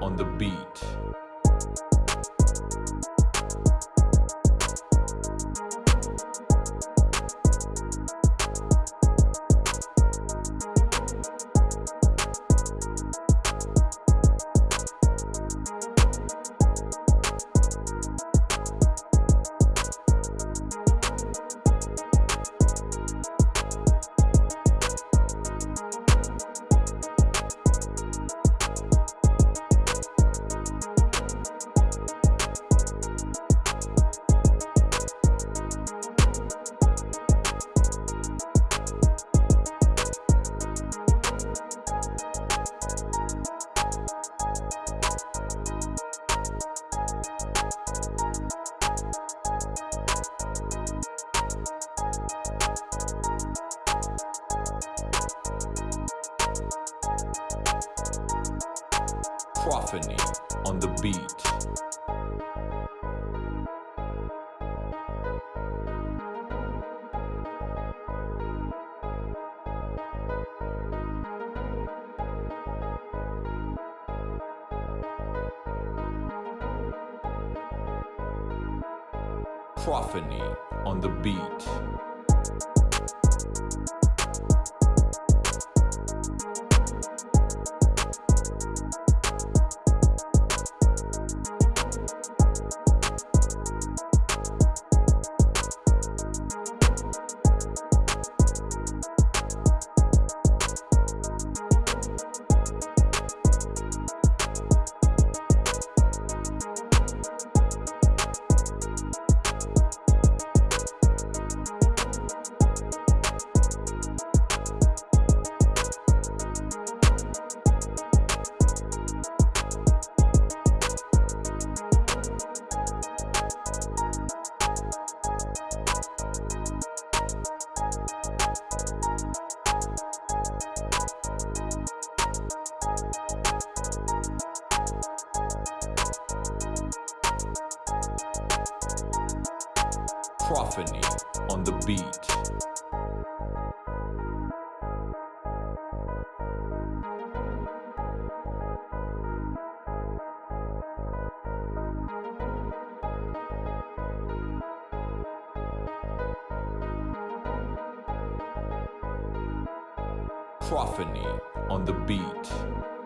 On the beat. Prophany on the beat. Prophany on the beat. Thank you. Prophany on the beat. Prophany on the beat.